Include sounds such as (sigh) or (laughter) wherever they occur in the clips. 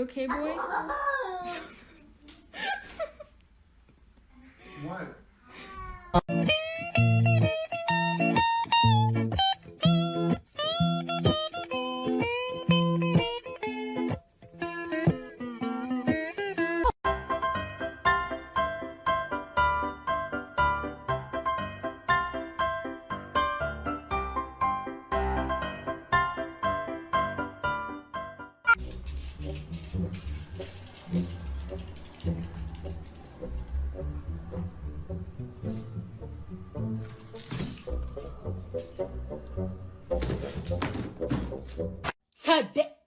okay, boy? (laughs) What? Thật đấy.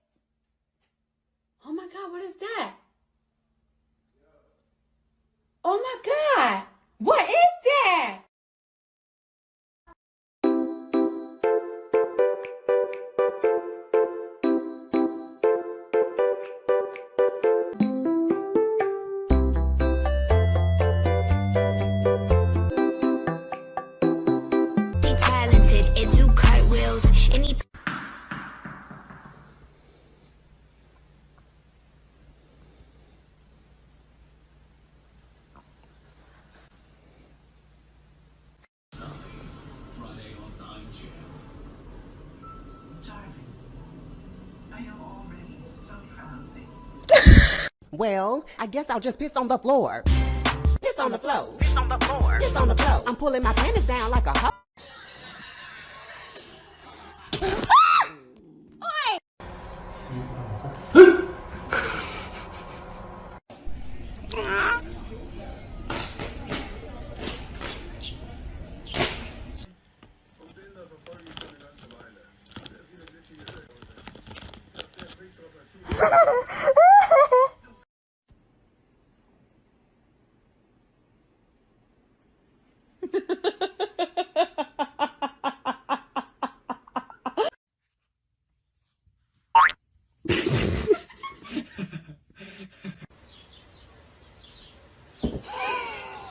(laughs) Well, I guess I'll just piss on the floor. Piss on the floor. Piss on the floor. Piss on the floor. I'm pulling my panties down like a hoe.